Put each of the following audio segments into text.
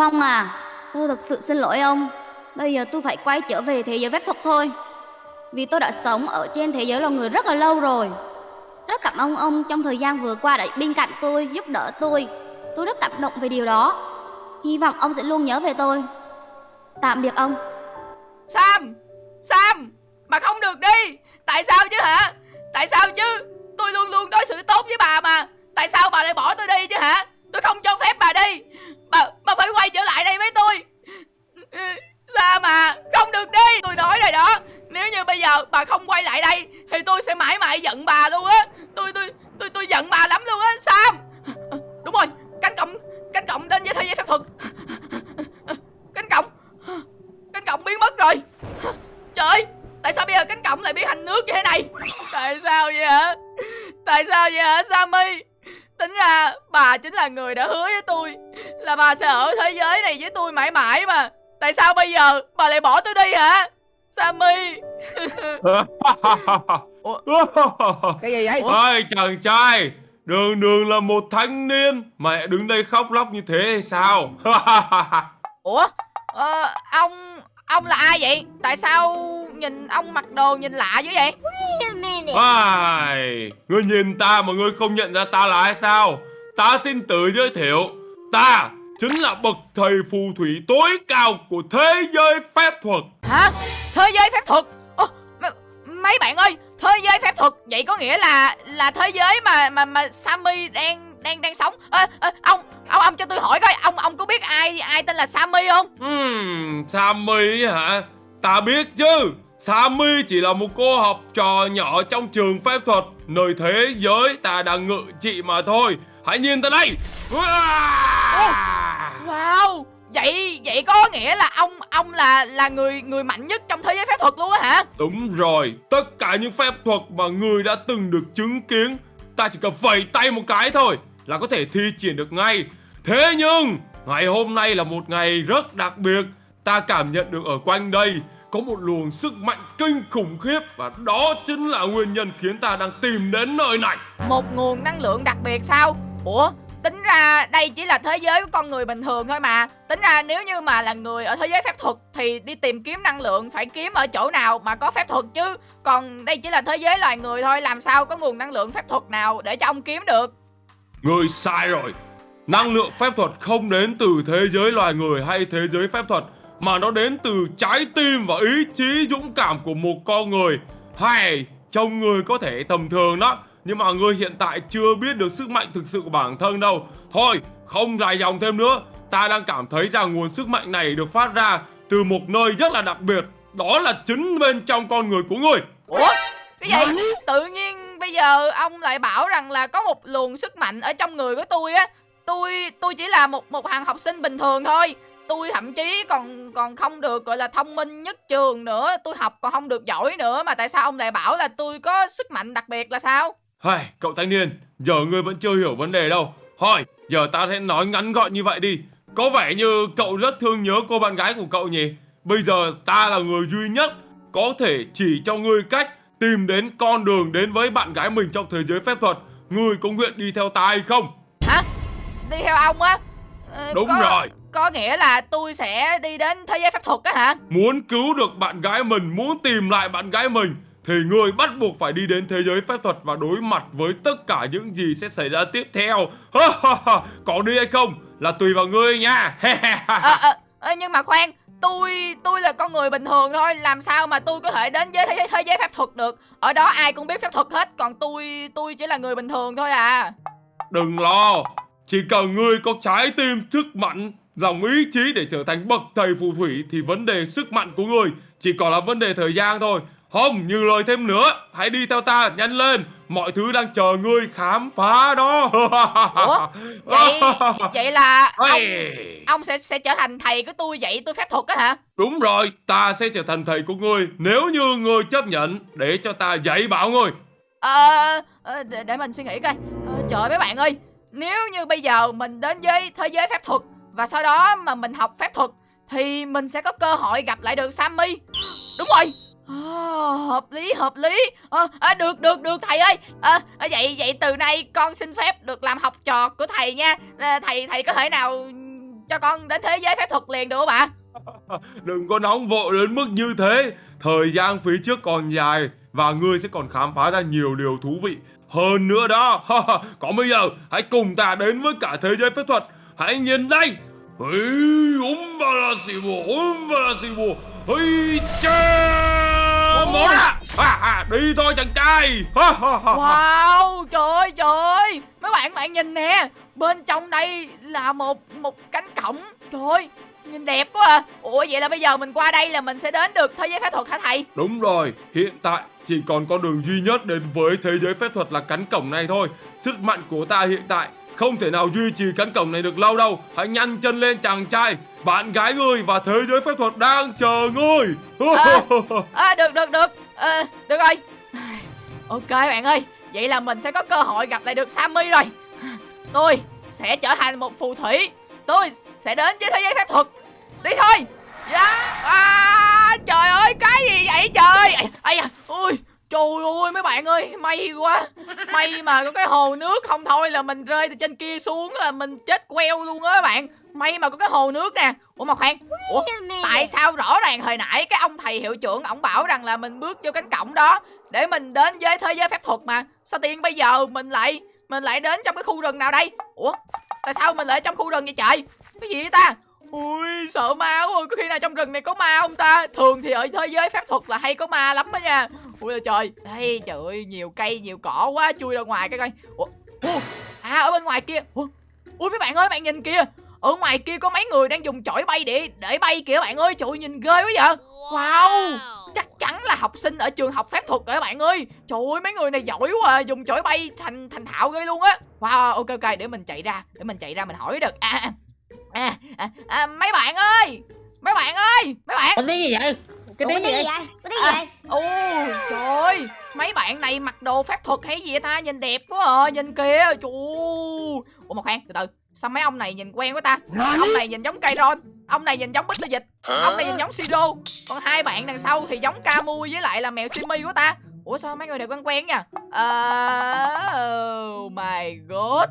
Phong à, tôi thật sự xin lỗi ông. Bây giờ tôi phải quay trở về thế giới phép thuật thôi. Vì tôi đã sống ở trên thế giới loài người rất là lâu rồi. Rất cảm ơn ông trong thời gian vừa qua đã bên cạnh tôi, giúp đỡ tôi. Tôi rất cảm động về điều đó. Hy vọng ông sẽ luôn nhớ về tôi. Tạm biệt ông. Sam Sam Bà không được đi Tại sao chứ hả Tại sao chứ Tôi luôn luôn đối xử tốt với bà mà Tại sao bà lại bỏ tôi đi chứ hả Tôi không cho phép bà đi. Bà, bà phải quay trở lại đây với tôi. Sao mà Không được đi. Tôi nói rồi đó. Nếu như bây giờ bà không quay lại đây Thì tôi sẽ mãi mãi giận bà luôn á. Tôi tôi tôi tôi giận bà lắm luôn á Sam. Đúng rồi Cánh cổng Cánh cổng đến với thế giới phép thuật. Cánh cổng Cánh cổng biến mất rồi. Trời ơi Tại sao bây giờ cánh cổng lại biến thành nước như thế này? Tại sao vậy hả? Tại sao vậy hả Sammy? Tính ra bà chính là người đã hứa với tôi Là bà sẽ ở thế giới này với tôi mãi mãi mà. Tại sao bây giờ bà lại bỏ tôi đi hả? Sammy! Cái gì vậy? Ôi chàng trai Đường đường là một thanh niên Mẹ đứng đây khóc lóc như thế hay sao? Ủa? Ờ, Ông Ông là ai vậy? Tại sao nhìn ông mặc đồ nhìn lạ dữ vậy? Ai, Ngươi nhìn ta mà ngươi không nhận ra ta là ai sao? Ta xin tự giới thiệu Ta chính là bậc thầy phù thủy tối cao của thế giới phép thuật. Hả? Thế giới phép thuật? M- Mấy bạn ơi Thế giới phép thuật Vậy có nghĩa là Là thế giới mà mà mà Sammy đang đang đang sống? À, à, Ông ông ông cho tôi hỏi coi Ông ông có biết ai ai tên là Sammy không? Hmm, Sammy hả? Ta biết chứ Sammy chỉ là một cô học trò nhỏ trong trường phép thuật. Nơi thế giới ta đang ngự trị mà thôi. Hãy nhìn ta đây. Wow Vậy vậy có nghĩa là ông ông là là người người mạnh nhất trong thế giới phép thuật luôn á hả? Đúng rồi Tất cả những phép thuật mà người đã từng được chứng kiến Ta chỉ cần vẩy tay một cái thôi Là có thể thi triển được ngay. Thế nhưng Ngày hôm nay là một ngày rất đặc biệt. Ta cảm nhận được ở quanh đây Có một luồng sức mạnh kinh khủng khiếp Và đó chính là nguyên nhân khiến ta đang tìm đến nơi này. Một nguồn năng lượng đặc biệt sao? Ủa Tính ra đây chỉ là thế giới của con người bình thường thôi mà. Tính ra nếu như mà là người ở thế giới phép thuật Thì đi tìm kiếm năng lượng phải kiếm ở chỗ nào mà có phép thuật chứ? Còn đây chỉ là thế giới loài người thôi Làm sao có nguồn năng lượng phép thuật nào để cho ông kiếm được? Người sai rồi. Năng lượng phép thuật không đến từ thế giới loài người hay thế giới phép thuật Mà nó đến từ trái tim và ý chí dũng cảm của một con người. Hay trông người có thể tầm thường đó Nhưng mà người hiện tại chưa biết được sức mạnh thực sự của bản thân đâu. Thôi không dài dòng thêm nữa. Ta đang cảm thấy rằng nguồn sức mạnh này được phát ra từ một nơi rất là đặc biệt. Đó là chính bên trong con người của người Ủa? Cái gì? Tự nhiên bây giờ ông lại bảo rằng là có một luồng sức mạnh ở trong người của tôi á. Tôi tôi chỉ là một một hàng học sinh bình thường thôi tôi thậm chí còn còn không được gọi là thông minh nhất trường nữa tôi học còn không được giỏi nữa mà tại sao ông lại bảo là tôi có sức mạnh đặc biệt là sao Hai, cậu thanh niên, giờ ngươi vẫn chưa hiểu vấn đề đâu. Hỏi, giờ ta sẽ nói ngắn gọn như vậy đi. Có vẻ như cậu rất thương nhớ cô bạn gái của cậu nhỉ? Bây giờ ta là người duy nhất có thể chỉ cho ngươi cách tìm đến con đường đến với bạn gái mình trong thế giới phép thuật. Ngươi có nguyện đi theo ta hay không? hả đi theo ông á Ờ, Đúng có, rồi. Có nghĩa là tôi sẽ đi đến thế giới phép thuật á hả? Muốn cứu được bạn gái mình, muốn tìm lại bạn gái mình thì ngươi bắt buộc phải đi đến thế giới phép thuật và đối mặt với tất cả những gì sẽ xảy ra tiếp theo. Có đi hay không là tùy vào ngươi nha. Ờ, ờ, nhưng mà khoan tôi tôi là con người bình thường thôi làm sao mà tôi có thể đến với thế, thế giới phép thuật được? Ở đó ai cũng biết phép thuật hết còn tôi tôi chỉ là người bình thường thôi à. Đừng lo, chỉ cần ngươi có trái tim sức mạnh, lòng ý chí để trở thành bậc thầy phù thủy thì vấn đề sức mạnh của ngươi chỉ còn là vấn đề thời gian thôi. Không, như lời thêm nữa, hãy đi theo ta, nhanh lên, mọi thứ đang chờ ngươi khám phá đó. ủa vậy vậy là ông ông sẽ sẽ trở thành thầy của tôi vậy tôi phép thuật á hả Đúng rồi, ta sẽ trở thành thầy của ngươi nếu như ngươi chấp nhận để cho ta dạy bảo ngươi. ờ ờ, để, để mình suy nghĩ coi ờ, trời mấy bạn ơi nếu như bây giờ mình đến với thế giới phép thuật và sau đó mà mình học phép thuật thì mình sẽ có cơ hội gặp lại được Sammy. Đúng rồi. Ờ, hợp lý hợp lý. Ờ, à, được được được thầy ơi. À, vậy vậy từ nay con xin phép được làm học trò của thầy nha. À, thầy thầy có thể nào cho con đến thế giới phép thuật liền được không ạ? Đừng có nóng vội đến mức như thế. Thời gian phía trước còn dài Và ngươi sẽ còn khám phá ra nhiều điều thú vị. Hơn nữa đó Còn bây giờ hãy cùng ta đến với cả thế giới phép thuật. Hãy nhìn đây. Umbalasibo Umbalasibo Hây cha Mở ra à, à, Đi thôi chàng trai. Wow trời ơi trời Mấy bạn bạn nhìn nè. Bên trong đây là một một cánh cổng. Trời ơi Nhìn đẹp quá à. Ủa vậy là bây giờ mình qua đây là mình sẽ đến được thế giới phép thuật hả thầy? Đúng rồi Hiện tại chỉ còn con đường duy nhất đến với thế giới phép thuật là cánh cổng này thôi. Sức mạnh của ta hiện tại không thể nào duy trì cánh cổng này được lâu đâu. Hãy nhanh chân lên chàng trai. Bạn gái ngươi và thế giới phép thuật đang chờ ngươi. À, à, Được được được. À, Được rồi. Ok bạn ơi. Vậy là mình sẽ có cơ hội gặp lại được Sammy rồi. Tôi sẽ trở thành một phù thủy. Tôi sẽ đến với thế giới phép thuật. Đi thôi. Yeah. À, Trời ơi cái gì vậy trời? Ây da. Ui. Trời ơi mấy bạn ơi May quá. May mà có cái hồ nước không thôi là mình rơi từ trên kia xuống là mình chết queo luôn á các bạn. May mà có cái hồ nước nè. Ủa mà khoan. Ủa tại sao rõ ràng hồi nãy cái ông thầy hiệu trưởng ổng bảo rằng là mình bước vô cánh cổng đó Để mình đến với thế giới phép thuật mà. Sao tiên bây giờ mình lại Mình lại đến trong cái khu rừng nào đây? Ủa tại sao mình lại trong khu rừng vậy trời? Cái gì vậy ta sợ ma quá Có khi nào trong rừng này có ma không ta? Thường thì ở thế giới phép thuật là hay có ma lắm đó nha. Ui là trời. Đây trời ơi nhiều cây nhiều cỏ quá Chui ra ngoài cái coi. Ủa, À ở bên ngoài kia. Ủa, Ui mấy bạn ơi bạn nhìn kìa. Ở ngoài kia có mấy người đang dùng chổi bay để để bay kìa bạn ơi. Trời nhìn ghê quá vậy. Wow chắc chắn là học sinh ở trường học phép thuật rồi các bạn ơi. Trời ơi mấy người này giỏi quá à. dùng chổi bay thành thành thạo ghê luôn á. Wow ok ok để mình chạy ra để mình chạy ra mình hỏi được. À, à à à, à, à, mấy bạn ơi! Mấy bạn ơi! Mấy bạn! Cái tiếng gì vậy? Cái tiếng gì vậy? cái tiếng gì vậy? ồ trời! Ơi mấy bạn này mặc đồ phép thuật hay gì vậy ta? Nhìn đẹp quá à nhìn kìa trời ủa mà khoan từ từ. Sao mấy ông này nhìn quen quá ta? Ông này nhìn giống cây ron ông này nhìn giống bích dịch ông này nhìn giống siro còn hai bạn đằng sau thì giống camu với lại là mèo simi quá ta. Ủa sao mấy người này quen quen nha? Uh, oh my god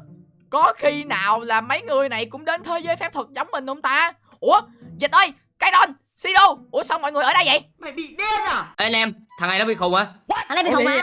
có khi nào là mấy người này cũng đến thế giới phép thuật giống mình không ta? Ủa Dịch ơi Cái đòn Sido Ủa sao mọi người ở đây vậy? Mày bị điên à? Ê anh em Thằng này nó bị khùng hả? Thằng này bị khùng hả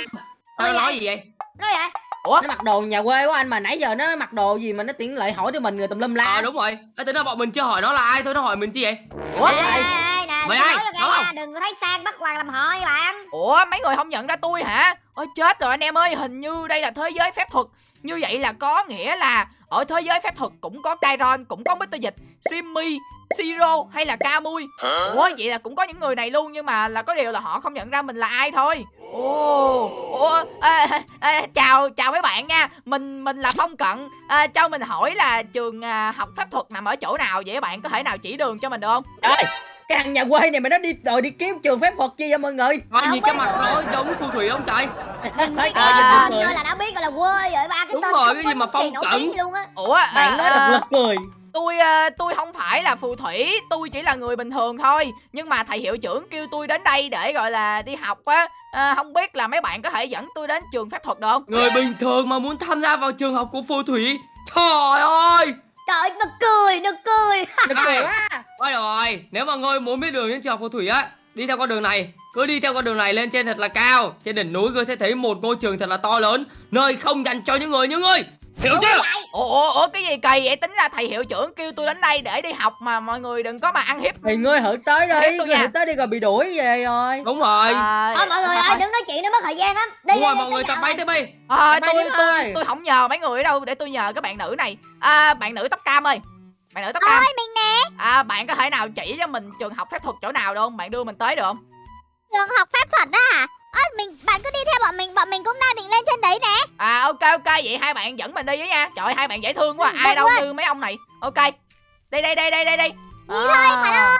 Sao nó nói gì vậy? Nói vậy? Ủa? Nó mặc đồ nhà quê quá anh mà nãy giờ nó mặc đồ gì mà nó tiện lợi hỏi cho mình người tùm lum la? Ờ à, đúng rồi. Ê tính ra bọn mình chưa hỏi nó là ai thôi nó hỏi mình chi vậy? Ủa? Ê, ê, ê, nè, Mày ai? Đúng không? Đừng có thấy sang bắt hoàng làm họ nha bạn. Ủa mấy người không nhận ra tôi hả? Ôi chết rồi anh em ơi Hình như đây là thế giới phép thuật Như vậy là có nghĩa là ở thế giới phép thuật cũng có Kairon, cũng có Mr. Dịch, Simmy, Siro hay là Kamui. Ủa vậy là cũng có những người này luôn Nhưng mà là có điều là họ không nhận ra mình là ai thôi. Ồ, ủa, à, à, chào chào mấy bạn nha. Mình mình là Phong Cận. À, Cho mình hỏi là trường à, học phép thuật nằm ở chỗ nào Vậy? Các bạn có thể nào chỉ đường cho mình được không? Trời cái thằng nhà quê này mà nó đi rồi đi kiếm trường phép thuật chi vậy mọi người? Coi nhìn cái mặt nó giống phù thủy không trời? Mấy cái tên là đã biết gọi là quê rồi ba cái Đúng rồi cái gì mà phong á. Ủa bạn nói thật lực cười. tôi tôi không phải là phù thủy tôi chỉ là người bình thường thôi. Nhưng mà thầy hiệu trưởng kêu tôi đến đây để gọi là đi học á. À, không biết là mấy bạn có thể dẫn tôi đến trường phép thuật được không? Người bình thường mà muốn tham gia vào trường học của phù thủy? Trời ơi Trời nực cười, nực cười. Nực cười quá. Thôi rồi, nếu mà ngươi muốn biết đường đến trường phù thủy á Đi theo con đường này Cứ đi theo con đường này lên trên thật là cao. Trên đỉnh núi ngươi sẽ thấy một ngôi trường thật là to lớn Nơi không dành cho những người như ngươi Hiểu chưa? Ủa, ủa, ủa, cái gì kỳ vậy? Tính ra thầy hiệu trưởng kêu tôi đến đây để đi học mà mọi người đừng có mà ăn hiếp. Thì ngươi thử tới đi, ngươi thử tới đi rồi bị đuổi về rồi. Đúng rồi. À, Thôi mọi người ơi, đừng nói chuyện nó mất thời gian lắm. Đi, Đúng rồi, mọi người tập bay tới bay. À, tôi, tôi, tôi không nhờ mấy người ở đâu để tôi nhờ các bạn nữ này. À, Bạn nữ tóc cam ơi. Bạn nữ tóc cam. Ơi mình nè. À bạn có thể nào chỉ cho mình trường học phép thuật chỗ nào được không? Bạn đưa mình tới được không? Trường học phép thuật đó hả ơ mình bạn cứ đi theo bọn mình bọn mình cũng đang định lên trên đấy nè. À ok ok vậy hai bạn dẫn mình đi với nha. Trời hai bạn dễ thương quá ừ, ai đâu như mấy ông này. Ok đây đây đây đây đây đây. Đi à. thôi bạn ơi.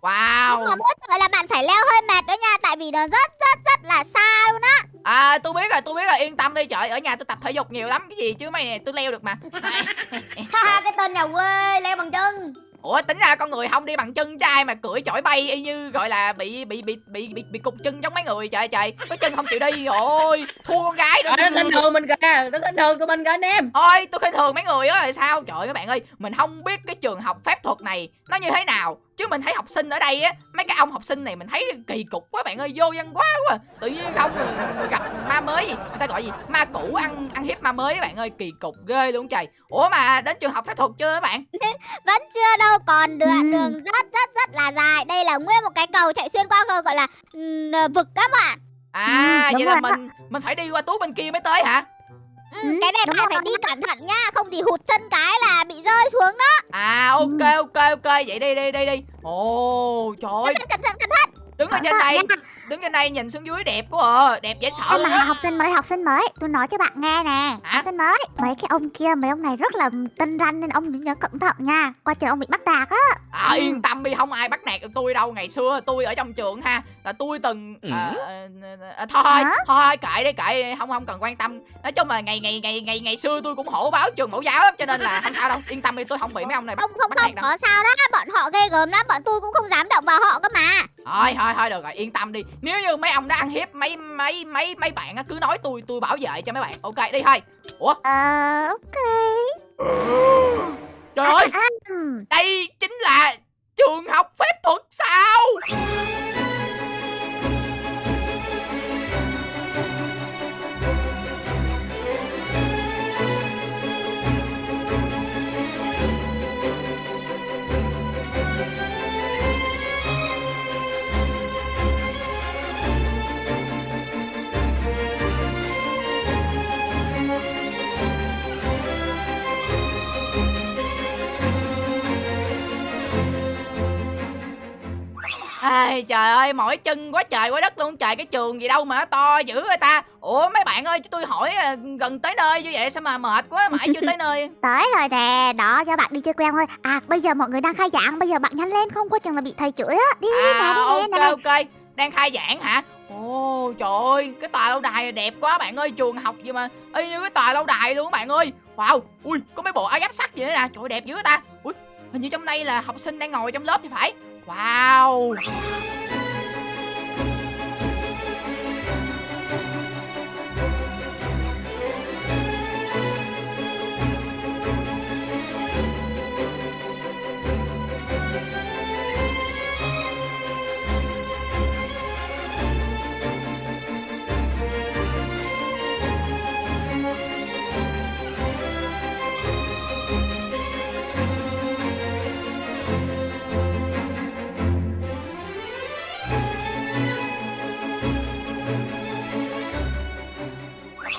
Wow. Nhưng mà mỗi tội là bạn phải leo hơi mệt đó nha Tại vì nó rất rất rất là xa luôn á. À tôi biết rồi tôi biết rồi yên tâm đi trời Ở nhà tôi tập thể dục nhiều lắm cái gì chứ mày này tôi leo được mà. Cái tên nhà quê leo bằng chân ủa tính ra con người không đi bằng chân trai mà cưỡi chổi bay y như gọi là bị bị bị bị bị, bị cục chân giống mấy người. Trời trời có chân không chịu đi. Rồi thua con gái Trời, nó khinh thường mình kìa nó khinh thường tụi mình kìa anh em. Thôi tôi khinh thường mấy người á là sao? Trời các bạn ơi mình không biết cái trường học phép thuật này nó như thế nào chứ mình thấy học sinh ở đây á mấy cái ông học sinh này mình thấy kỳ cục quá bạn ơi vô văn quá quá. Tự nhiên không người, người gặp ma mới gì người ta gọi gì? Ma cũ ăn ăn hiếp ma mới bạn ơi kỳ cục ghê luôn trời. Ủa mà đến trường học phép thuật chưa các bạn? Vẫn chưa đâu còn đường Ừ. đường rất rất rất là dài. Đây là nguyên một cái cầu chạy xuyên qua gọi là ừm, vực các bạn. À Ừ, vậy là mình mình phải đi qua tú bên kia mới tới hả ừ, Ừ, Cái này bạn phải đi cẩn thận nha Không thì hụt chân cái là bị rơi xuống đó. À ok ok ok vậy đi đi đi đi. Ồ trời ơi. Cẩn thận cẩn thận cẩn thận. Đứng ở trên đây. Đứng trên đây nhìn xuống dưới đẹp quá à. đẹp dễ sợ Em luôn mà học sinh mới, học sinh mới. Tôi nói cho bạn nghe nè Hả? Học sinh mới. Mấy cái ông kia, mấy ông này rất là tinh ranh Nên ông nhớ cẩn thận nha. Qua trường ông bị bắt đạt á. À, Ừ. yên tâm đi không ai bắt nạt được tôi đâu. Ngày xưa tôi ở trong trường ha là tôi từng Ừ. à, à, à, thôi Hả? thôi kệ đi kệ đi, không không cần quan tâm. Nói chung là ngày ngày ngày ngày ngày xưa tôi cũng hổ báo trường mẫu giáo lắm cho nên là không sao đâu. Yên tâm đi tôi không bị mấy ông này bắt, Không không bắt không nạt đâu. có sao đó. Bọn họ ghê gớm lắm Bọn tôi cũng không dám động vào họ cơ mà. Thôi thôi thôi được rồi yên tâm đi nếu như mấy ông đã ăn hiếp mấy mấy mấy mấy bạn á cứ nói tôi tôi bảo vệ cho mấy bạn. Ok đi thôi ủa? Ờ, ok. Trời ơi! Đây chính là trường học phép thuật sao Ai trời ơi mỏi chân quá trời quá đất luôn. Trời cái trường gì đâu mà to dữ người ta? Ủa mấy bạn ơi cho tôi hỏi à, gần tới nơi như vậy sao mà mệt quá mãi chưa tới nơi? Tới rồi nè Đó, do bạn đi chơi quen thôi. À, bây giờ mọi người đang khai giảng Bây giờ bạn nhanh lên Không có chừng là bị thầy chửi á. Đi, à nè, đi, ok nè, nè, nè. ok. Đang khai giảng hả? Ồ trời ơi cái tòa lâu đài này đẹp quá bạn ơi trường học gì mà y như cái tòa lâu đài luôn bạn ơi. Wow ui có mấy bộ áo giáp sắt gì nữa nè. Trời ơi, đẹp dữ ta. Ui hình như trong đây là học sinh đang ngồi trong lớp thì phải wow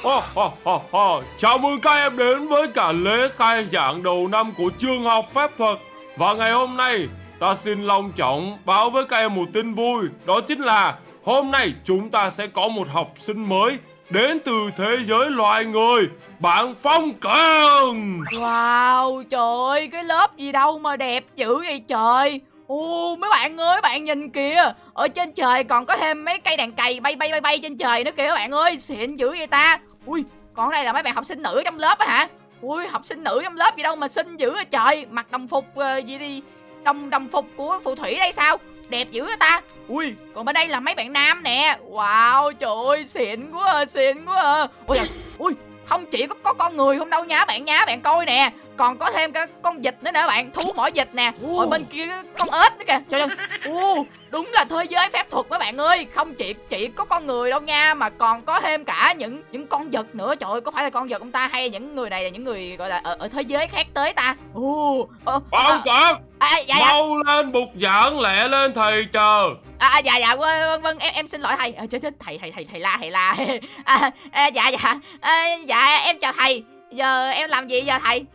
Oh, oh, oh, oh. Chào mừng các em đến với cả lễ khai giảng đầu năm của trường học phép thuật. Và ngày hôm nay ta xin long trọng báo với các em một tin vui Đó chính là hôm nay chúng ta sẽ có một học sinh mới đến từ thế giới loài người Bạn Phong Cường. Wow, trời ơi, cái lớp gì đâu mà đẹp dữ vậy trời. Ồ, mấy bạn ơi, bạn nhìn kìa. Ở trên trời còn có thêm mấy cây đàn cày bay bay bay bay trên trời nữa kìa các bạn ơi. Xịn dữ vậy ta. Ui, còn đây là mấy bạn học sinh nữ trong lớp á hả? Ui, học sinh nữ trong lớp gì đâu mà xinh dữ vậy trời. Mặc đồng phục uh, gì đi Đồng đồng phục của phù thủy đây sao? Đẹp dữ vậy ta? Ui, còn bên đây là mấy bạn nam nè. Wow, trời ơi, xịn quá à, xịn quá à. Ui, ui, không chỉ có, có con người không đâu nhá bạn nhá bạn coi nè còn có thêm cái con vịt nữa nè bạn thú mỏ vịt nè. Ở bên kia con ếch nữa kìa. Trời ơi Ồ, đúng là thế giới phép thuật các bạn ơi. Không chỉ chỉ có con người đâu nha mà còn có thêm cả những những con vật nữa. Trời ơi có phải là con vật không ta hay những người này là những người gọi là ở, ở thế giới khác tới ta? Ồ, ờ, Phong à, Cường à, dạ dạ. Mau lên bục giảng lẹ lên thầy chờ. À, dạ dạ vâng vâng, vâng em em xin lỗi thầy. À, chết chết thầy thầy thầy thầy la thầy la. À, à, dạ dạ. À, dạ em chào thầy. Giờ em làm gì giờ thầy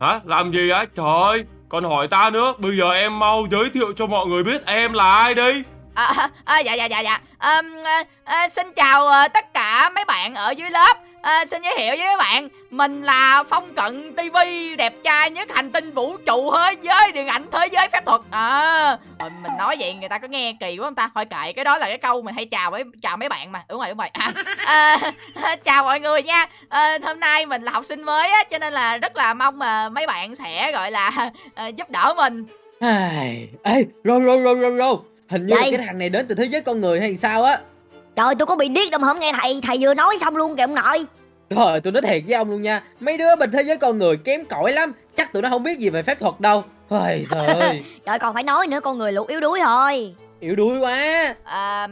Hả? Làm gì á? Trời ơi, còn hỏi ta nữa Bây giờ em mau giới thiệu cho mọi người biết em là ai đi À, à, à dạ dạ dạ dạ à, à, xin chào à, tất cả mấy bạn ở dưới lớp à, xin giới thiệu với các bạn mình là phong cận tivi đẹp trai nhất hành tinh vũ trụ thế giới điện ảnh thế giới phép thuật. À rồi mình nói vậy người ta có nghe kỳ quá không ta? Thôi kệ cái đó là cái câu mình hay chào với chào mấy bạn mà. Đúng rồi đúng rồi. À, à, chào mọi người nha. À, hôm nay mình là học sinh mới á cho nên là rất là mong mà mấy bạn sẽ gọi là à, giúp đỡ mình. Ai, Ê, rô rô rô rô rô. Hình như cái thằng này đến từ thế giới con người hay sao á Trời tôi có bị điếc đâu mà không nghe thầy. Thầy vừa nói xong luôn kìa ông nội. Trời tôi nói thiệt với ông luôn nha. Mấy đứa bên thế giới con người kém cỏi lắm. Chắc tụi nó không biết gì về phép thuật đâu. Ôi trời ơi. Trời còn phải nói nữa con người lục yếu đuối thôi. Yếu đuối quá. À,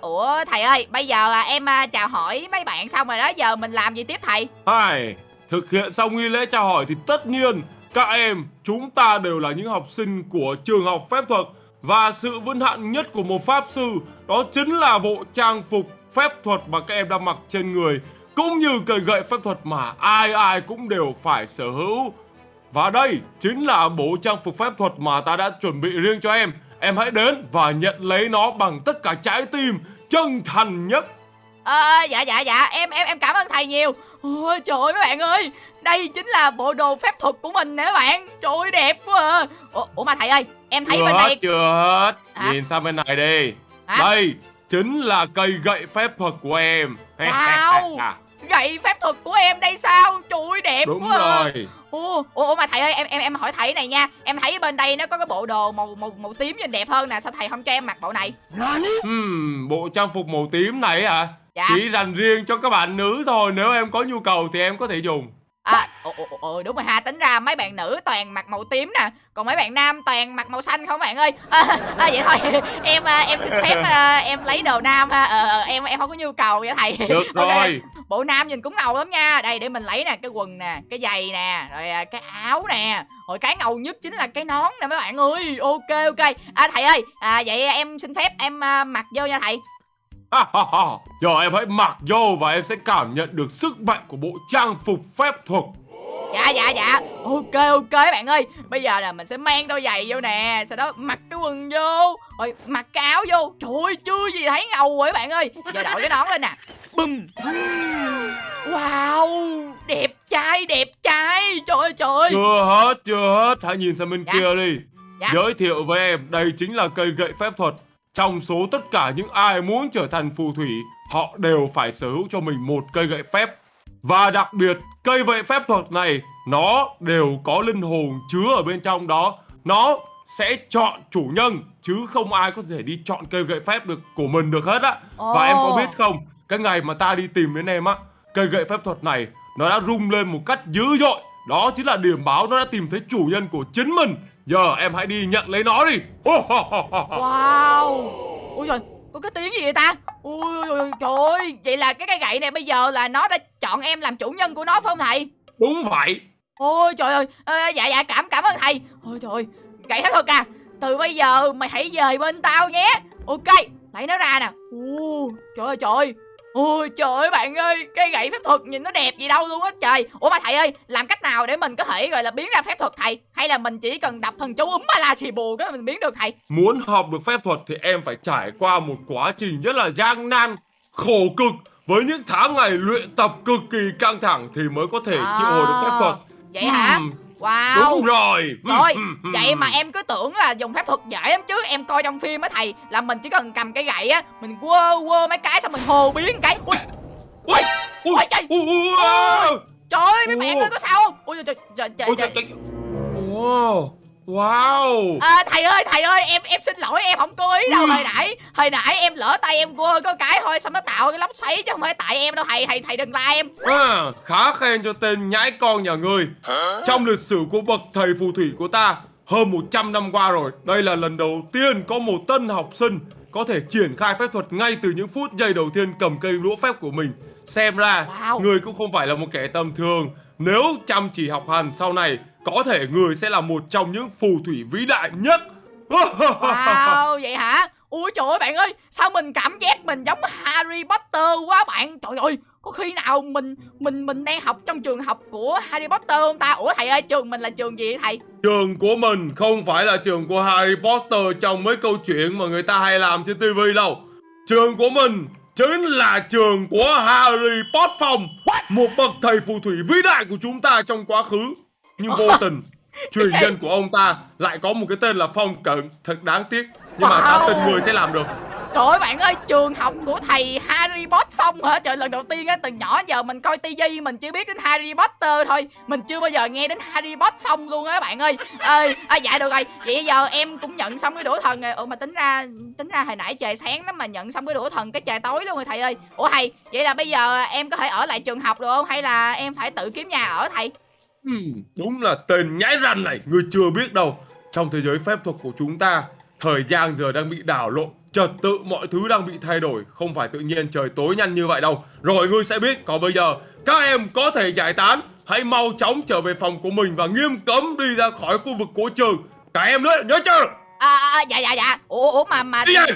ủa thầy ơi bây giờ à, em à, chào hỏi mấy bạn xong rồi đó. Giờ mình làm gì tiếp thầy? Hai, thực hiện xong nghi lễ chào hỏi thì tất nhiên các em chúng ta đều là những học sinh của trường học phép thuật. Và sự vinh hạnh nhất của một pháp sư đó chính là bộ trang phục phép thuật mà các em đang mặc trên người cũng như cây gậy phép thuật mà ai ai cũng đều phải sở hữu. Và đây chính là bộ trang phục phép thuật mà ta đã chuẩn bị riêng cho em. Em hãy đến và nhận lấy nó bằng tất cả trái tim chân thành nhất. À, dạ dạ dạ em em em cảm ơn thầy nhiều ôi trời ơi mấy bạn ơi đây chính là bộ đồ phép thuật của mình nè các bạn trời ơi đẹp quá à ủa, ủa mà thầy ơi em thấy chưa bên này chưa hết. Hả? Nhìn sang bên này đi. Hả? Đây chính là cây gậy phép thuật của em. Wow. gậy phép thuật của em đây sao trời ơi đẹp Đúng quá à. rồi. Ủa, ủa mà thầy ơi em em em hỏi thầy này nha em thấy bên đây nó có cái bộ đồ màu màu màu tím nhìn đẹp hơn nè sao thầy không cho em mặc bộ này Hmm, bộ trang phục màu tím này hả? dạ Chỉ dành riêng cho các bạn nữ thôi. Nếu em có nhu cầu thì em có thể dùng. À, ồ, ồ, ồ, đúng rồi ha, tính ra mấy bạn nữ toàn mặc màu tím nè Còn mấy bạn nam toàn mặc màu xanh không bạn ơi? À, à, Vậy thôi, em à, em xin phép à, em lấy đồ nam ha ờ, ờ, Em em không có nhu cầu vậy thầy. Được rồi. Bộ nam nhìn cũng ngầu lắm nha. Đây để mình lấy nè, cái quần nè, cái giày nè Rồi à, cái áo nè. Rồi cái ngầu nhất chính là cái nón nè mấy bạn ơi. Ok ok. À thầy ơi, à, vậy em xin phép em à, mặc vô nha thầy. Giờ em hãy mặc vô và em sẽ cảm nhận được sức mạnh của bộ trang phục phép thuật. Dạ dạ dạ Ok ok bạn ơi Bây giờ là mình sẽ mang đôi giày vô nè Sau đó mặc cái quần vô Rồi mặc cái áo vô Trời ơi chưa gì thấy ngầu rồi bạn ơi Giờ đội cái nón lên nè Bùm Wow Đẹp trai đẹp trai Trời ơi trời ơi Chưa hết, chưa hết. Hãy nhìn sang bên Dạ. kia đi. Dạ. Giới thiệu với em, đây chính là cây gậy phép thuật. Trong số tất cả những ai muốn trở thành phù thủy, họ đều phải sở hữu cho mình một cây gậy phép. Và đặc biệt, cây gậy phép thuật này, nó đều có linh hồn chứa ở bên trong đó. Nó sẽ chọn chủ nhân, chứ không ai có thể đi chọn cây gậy phép được của mình được hết á. Và em có biết không, cái ngày mà ta đi tìm đến em á, cây gậy phép thuật này nó đã rung lên một cách dữ dội. Đó chính là điểm báo nó đã tìm thấy chủ nhân của chính mình. Giờ em hãy đi nhận lấy nó đi. Wow Ui trời có cái tiếng gì vậy ta ôi, ôi, trời ơi Vậy là cái cây gậy này bây giờ là nó đã chọn em làm chủ nhân của nó phải không thầy Đúng vậy. Ôi trời ơi, à, dạ dạ cảm cảm ơn thầy. Ôi trời ơi, gậy phép thuật à. Từ bây giờ mày hãy về bên tao nhé. Ok, lấy nó ra nè. Ồ, trời ơi trời. Ôi trời ơi bạn ơi, cái gậy phép thuật nhìn nó đẹp gì đâu luôn á trời. Ủa mà thầy ơi, làm cách nào để mình có thể gọi là biến ra phép thuật thầy? Hay là mình chỉ cần đọc thần chú úm ba la xì bù cái mình biến được thầy? Muốn học được phép thuật thì em phải trải qua một quá trình rất là gian nan, khổ cực với những tháng ngày luyện tập cực kỳ căng thẳng thì mới có thể triệu hồi được phép thuật. Vậy hả? Wow. Đúng rồi. Rồi, Ừm, ừm, vậy mà em cứ tưởng là dùng phép thuật dễ lắm chứ. Em coi trong phim á thầy Là mình chỉ cần cầm cái gậy á Mình quơ quơ mấy cái xong mình hồ biến cái. Ui, Ui, ui, Ôi, trời. ui, trời ơi mấy bạn ơi có sao không? Ui trời trời trời Ôi, trời, trời, trời. Wow. À, thầy ơi thầy ơi em em xin lỗi em không cố ý đâu Ừ. hồi nãy hồi nãy em lỡ tay em quơ có cái thôi xong nó tạo cái lốc xoáy chứ không phải tại em đâu thầy thầy thầy đừng la em À, khá khen cho tên nhãi con nhà ngươi. Trong lịch sử của bậc thầy phù thủy của ta, hơn 100 năm qua rồi, đây là lần đầu tiên có một tân học sinh có thể triển khai phép thuật ngay từ những phút giây đầu tiên cầm cây đũa phép của mình. Xem ra, Wow. người cũng không phải là một kẻ tầm thường. Nếu chăm chỉ học hành sau này, có thể người sẽ là một trong những phù thủy vĩ đại nhất. Wow vậy hả Ui trời ơi bạn ơi Sao mình cảm giác mình giống Harry Potter quá bạn Trời ơi Có khi nào mình mình mình đang học trong trường học của Harry Potter không ta Ủa thầy ơi trường mình là trường gì vậy thầy Trường của mình không phải là trường của Harry Potter trong mấy câu chuyện mà người ta hay làm trên TV đâu. Trường của mình chính là trường của Harry Potter một bậc thầy phù thủy vĩ đại của chúng ta trong quá khứ. Nhưng vô tình, truyền nhân của ông ta lại có một cái tên là Phong Cận, thật đáng tiếc. Nhưng mà ta Wow. tin người sẽ làm được. Trời ơi bạn ơi, trường học của thầy Harry Potter Phong hả? Trời lần đầu tiên á, từ nhỏ giờ mình coi tivi mình chưa biết đến Harry Potter thôi Mình chưa bao giờ nghe đến Harry Potter Phong luôn á bạn ơi Ơi, à, dạ được rồi, vậy giờ em cũng nhận xong cái đũa thần rồi Ủa mà tính ra, tính ra hồi nãy trời sáng lắm mà nhận xong cái đũa thần cái trời tối luôn rồi thầy ơi Ủa thầy, vậy là bây giờ em có thể ở lại trường học được không? Hay là em phải tự kiếm nhà ở thầy? Ừ, đúng là tên nhãi ranh này, người chưa biết đâu. Trong thế giới phép thuật của chúng ta, thời gian giờ đang bị đảo lộn, trật tự mọi thứ đang bị thay đổi, không phải tự nhiên trời tối nhanh như vậy đâu. Rồi ngươi sẽ biết, còn bây giờ các em có thể giải tán, hãy mau chóng trở về phòng của mình và nghiêm cấm đi ra khỏi khu vực của trường. Cả em nữa, nhớ chưa? À, à, dạ dạ dạ ủa ủa mà mà Đi dạ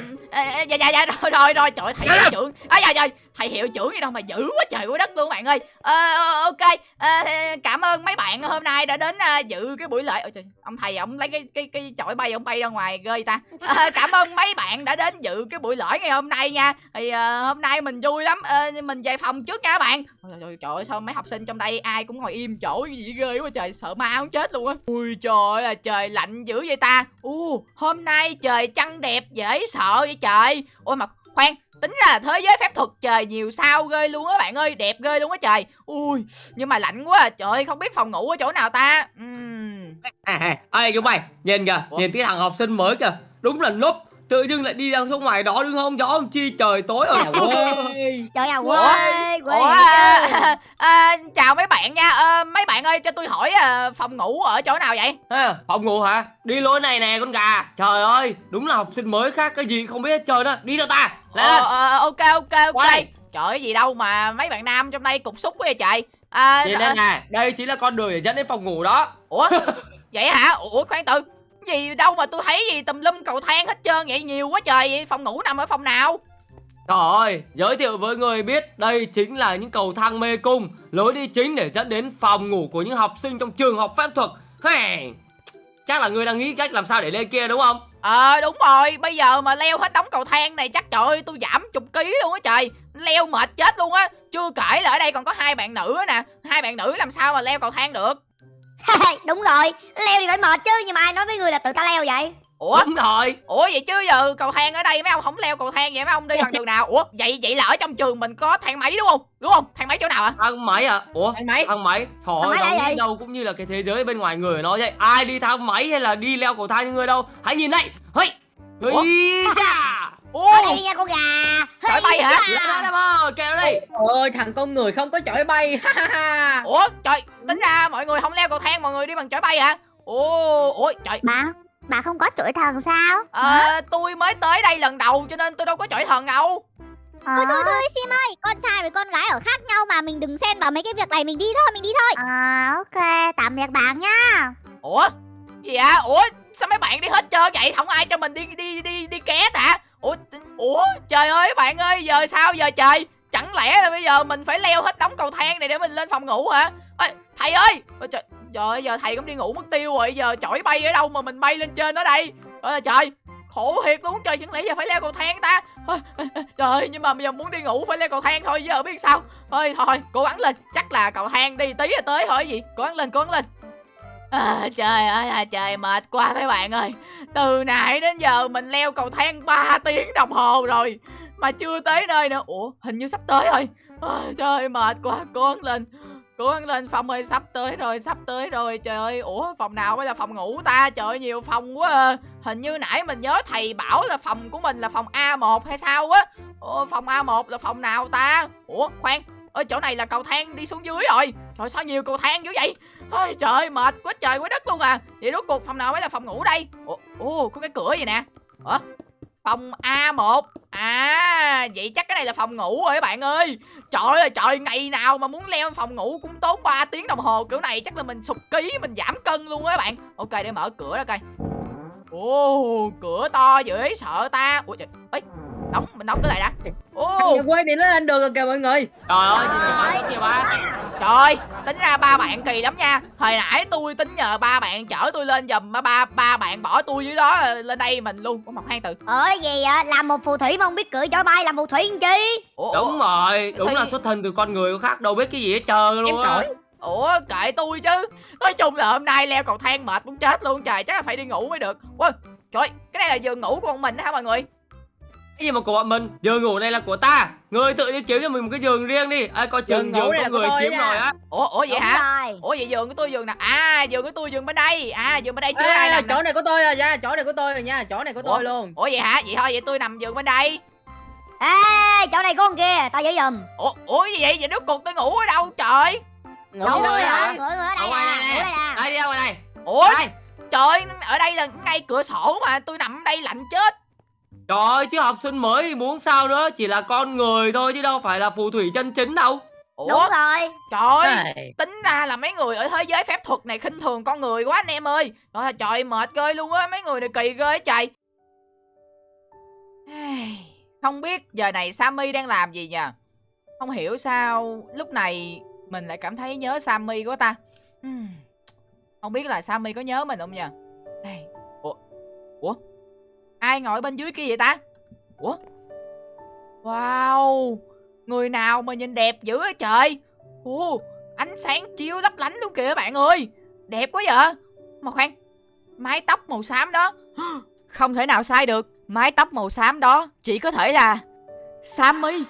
dạ dạ rồi rồi rồi trời thầy hiệu về. trưởng à dạ dạ thầy hiệu trưởng gì đâu mà dữ quá trời quá đất luôn bạn ơi. À, ok. À, cảm ơn mấy bạn hôm nay đã đến à, dự cái buổi lễ. Ôi trời, ông thầy ông lấy cái cái cái chổi bay ông bay ra ngoài ghê ta. À, cảm ơn mấy bạn đã đến dự cái buổi lễ ngày hôm nay nha. Thì à, hôm nay mình vui lắm. À, mình về phòng trước nha các bạn. Ôi, trời, trời ơi sao mấy học sinh trong đây ai cũng ngồi im chỗ gì ghê quá trời. Sợ ma không chết luôn á. Ui trời ơi trời lạnh dữ vậy ta. U hôm nay trời trăng đẹp dễ sợ vậy trời. Ôi mà khoan tính ra là thế giới phép thuật trời nhiều sao ghê luôn á bạn ơi đẹp ghê luôn á trời ui nhưng mà lạnh quá à. trời ơi không biết phòng ngủ ở chỗ nào ta Ừm. À, à, ê chúng mày nhìn kìa Ủa? nhìn cái thằng học sinh mới kìa đúng là núp tự dưng lại đi ra xuống ngoài đó đứng không? Gió không chi trời tối rồi Trời ơi, Ủa? quê, quê à, à, chào mấy bạn nha. Ờ, mấy bạn ơi cho tôi hỏi à, phòng ngủ ở chỗ nào vậy? Ha, phòng ngủ hả? Đi lối này nè con gà. Trời ơi đúng là học sinh mới khác cái gì không biết hết trơn á. Đi theo ta lên. Ờ, ờ, ok ok ok. Qua đây. trời ơi gì đâu mà mấy bạn nam trong đây cục xúc quá vậy trời. À, nhìn à, đây nè đây chính là con đường để dẫn đến phòng ngủ đó. Ủa? Vậy hả? Ủa khoan từ gì đâu mà tôi thấy gì tùm lum cầu thang hết trơn vậy nhiều quá trời vậy phòng ngủ nằm ở phòng nào? Trời ơi, giới thiệu với người biết đây chính là những cầu thang mê cung Lối đi chính để dẫn đến phòng ngủ của những học sinh trong trường học phép thuật. Hey, Chắc là người đang nghĩ cách làm sao để lên kia đúng không? ờ đúng rồi bây giờ mà leo hết đống cầu thang này chắc trời ơi tôi giảm chục ký luôn á trời. Leo mệt chết luôn á chưa kể là ở đây còn có hai bạn nữ á nè hai bạn nữ làm sao mà leo cầu thang được Đúng rồi, leo thì phải mệt chứ Nhưng mà ai nói với người là tự ta leo vậy? Ủa? Đúng rồi. Ủa vậy chứ giờ cầu thang ở đây mấy ông không leo cầu thang vậy mấy ông đi bằng đường nào? Ủa vậy vậy là ở trong trường mình có thang máy đúng không? Đúng không? Thang máy chỗ nào hả Thang máy à? Ủa? thang máy. Thang máy. Nghĩ vậy? đâu cũng như là cái thế giới bên ngoài người nó vậy. Ai đi thang máy hay là đi leo cầu thang như người đâu? Hãy nhìn đây. Hey. Ủa? Ô Ở đây đi nha con gà. Chổi bay hả? Lên đây em ơi, kêu đây ơi thằng con người không có chổi bay ha ha ha. Ủa trời tính ra mọi người không leo cầu thang mọi người đi bằng chổi bay hả? Ủa trời. Bà, bà không có chổi thần sao? Ờ, tôi mới tới đây lần đầu cho nên tôi đâu có chổi thần đâu. Thôi thôi thôi Sim ơi, con trai với con gái ở khác nhau mà mình đừng xen vào mấy cái việc này mình đi thôi, mình đi thôi. À, ok, tạm biệt bạn nhá. ủa? Gì ạ ủa sao mấy bạn đi hết trơn vậy? Không ai cho mình đi đi đi đi ké hả ủa ủa trời ơi bạn ơi giờ sao giờ trời? Chẳng lẽ là bây giờ mình phải leo hết đống cầu thang này để mình lên phòng ngủ hả? Ê, thầy ơi! Ôi trời trời ơi, giờ thầy cũng đi ngủ mất tiêu rồi giờ chổi bay ở đâu mà mình bay lên trên đó đây? Ôi trời khổ thiệt luôn trời chẳng lẽ giờ phải leo cầu thang ta? Ôi, trời ơi nhưng mà bây giờ muốn đi ngủ phải leo cầu thang thôi giờ biết sao? Thôi thôi cố gắng lên chắc là cầu thang đi tí là tới thôi gì? Cố gắng lên cố gắng lên. À, trời ơi là trời mệt quá mấy bạn ơi. Từ nãy đến giờ mình leo cầu thang 3 tiếng đồng hồ rồi Mà chưa tới nơi nữa. Ủa hình như sắp tới rồi. À, Trời mệt quá cố gắng lên Cố gắng lên. Phong ơi sắp tới rồi sắp tới rồi. Trời ơi ủa phòng nào mới là phòng ngủ ta. Trời ơi nhiều phòng quá à. Hình như nãy mình nhớ thầy bảo là phòng của mình là phòng A1 hay sao á. Ủa phòng A1 là phòng nào ta? Ủa khoan. Ở chỗ này là cầu thang đi xuống dưới rồi. Trời sao nhiều cầu thang dữ vậy? Ôi trời ơi, mệt quá trời quá đất luôn à. Vậy rốt cuộc phòng nào mới là phòng ngủ đây? Ồ, ồ có cái cửa gì nè? Ủa Phòng A1 À vậy chắc cái này là phòng ngủ rồi các bạn ơi. Trời ơi trời ngày nào mà muốn leo phòng ngủ cũng tốn 3 tiếng đồng hồ. Kiểu này chắc là mình sụp ký mình giảm cân luôn á các bạn. Ok để mở cửa ra coi. Ồ cửa to dễ sợ ta. Ủa trời Ê đóng mình đóng cái lại đã. Ô. Nhà quê này nó lên đường rồi kìa mọi người. Trời ơi, kìa ba. trời ơi, tính ra ba bạn kỳ lắm nha. Hồi nãy tôi tính nhờ ba bạn chở tôi lên giùm mà ba ba bạn bỏ tôi dưới đó ờ, lên đây mình luôn. Có một khoan từ. Ở gì vậy? Làm một phù thủy mà không biết cưỡi chó bay làm phù thủy làm chi? ủa, Đúng rồi, đúng Thì- là xuất thân từ con người khác đâu biết cái gì hết trơn Em luôn á. cõi ủa kệ tôi chứ. Nói chung là hôm nay leo cầu thang mệt muốn chết luôn trời chắc là phải đi ngủ mới được. Ui trời cái này là giường ngủ của bọn mình đó hả mọi người Cái gì mà của bọn mình, giường ngủ này là của ta. Ngươi tự đi kiếm cho mình một cái giường riêng đi. Ai coi chừng Giường ngủ giường này có là của người tôi chiếm nha. rồi á. ủa ủa vậy Đúng hả rồi. ủa vậy giường của tôi giường nào à giường của tôi giường bên đây à giường bên đây chưa Ê, ai nằm chỗ này của tôi rồi nha chỗ này của tôi rồi nha chỗ này của Ủa? tôi luôn ủa vậy hả vậy thôi vậy tôi nằm giường bên đây Ê, chỗ này có con kia, tao giữ giùm. ủa ủa gì vậy vậy rốt cuộc tôi ngủ ở đâu trời ngủ Đâu đâu người hả? Người người ở đây người nè. ở đây nè. Đây đi ra ngoài này. ủa Đây. trời ở đây là ngay cửa sổ mà tôi nằm ở đây lạnh chết Trời ơi, chứ học sinh mới thì muốn sao nữa, chỉ là con người thôi chứ đâu phải là phù thủy chân chính đâu. ủa? Đúng rồi. trời ơi tính ra là mấy người ở thế giới phép thuật này khinh thường con người quá anh em ơi. Trời ơi, trời mệt ghê luôn á mấy người này kỳ ghê trời. Không biết giờ này Sammy đang làm gì nha không hiểu sao lúc này mình lại cảm thấy nhớ Sammy quá ta. Không biết là Sammy có nhớ mình không nha Ai, ủa? Ủa ai ngồi bên dưới kia vậy ta? Ủa? Wow người nào mà nhìn đẹp dữ vậy trời? Ồ, ánh sáng chiếu lấp lánh luôn kìa bạn ơi. Đẹp quá vậy. Mà khoan Mái tóc màu xám đó. Không thể nào sai được. Mái tóc màu xám đó Chỉ có thể là Sammy